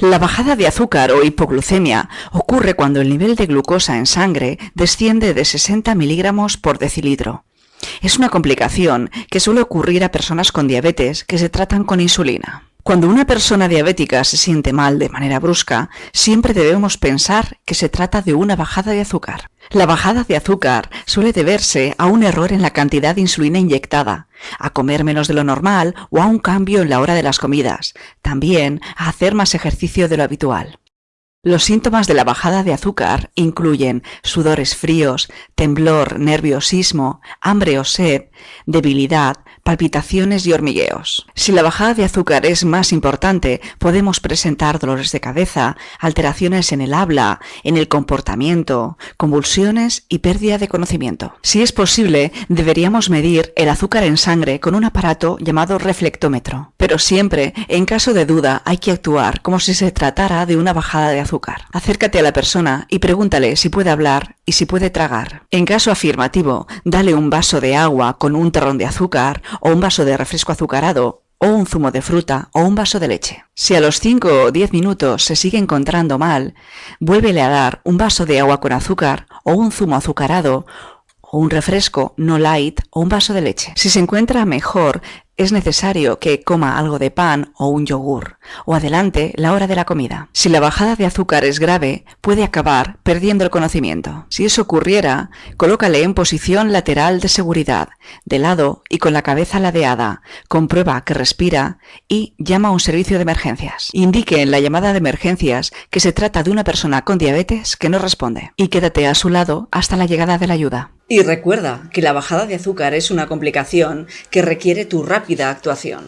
La bajada de azúcar o hipoglucemia ocurre cuando el nivel de glucosa en sangre desciende de 60 miligramos por decilitro. Es una complicación que suele ocurrir a personas con diabetes que se tratan con insulina. Cuando una persona diabética se siente mal de manera brusca, siempre debemos pensar que se trata de una bajada de azúcar. La bajada de azúcar suele deberse a un error en la cantidad de insulina inyectada, a comer menos de lo normal o a un cambio en la hora de las comidas, también a hacer más ejercicio de lo habitual. Los síntomas de la bajada de azúcar incluyen sudores fríos, temblor, nerviosismo, hambre o sed, debilidad, palpitaciones y hormigueos. Si la bajada de azúcar es más importante, podemos presentar dolores de cabeza, alteraciones en el habla, en el comportamiento, convulsiones y pérdida de conocimiento. Si es posible, deberíamos medir el azúcar en sangre con un aparato llamado reflectómetro. Pero siempre, en caso de duda, hay que actuar como si se tratara de una bajada de azúcar. Acércate a la persona y pregúntale si puede hablar y si puede tragar. En caso afirmativo, dale un vaso de agua con un terrón de azúcar o un vaso de refresco azucarado o un zumo de fruta o un vaso de leche. Si a los 5 o 10 minutos se sigue encontrando mal, vuélvele a dar un vaso de agua con azúcar o un zumo azucarado o un refresco no light o un vaso de leche. Si se encuentra mejor, es necesario que coma algo de pan o un yogur, o adelante la hora de la comida. Si la bajada de azúcar es grave, puede acabar perdiendo el conocimiento. Si eso ocurriera, colócale en posición lateral de seguridad, de lado y con la cabeza ladeada, comprueba que respira y llama a un servicio de emergencias. Indique en la llamada de emergencias que se trata de una persona con diabetes que no responde y quédate a su lado hasta la llegada de la ayuda. Y recuerda que la bajada de azúcar es una complicación que requiere tu rápida actuación.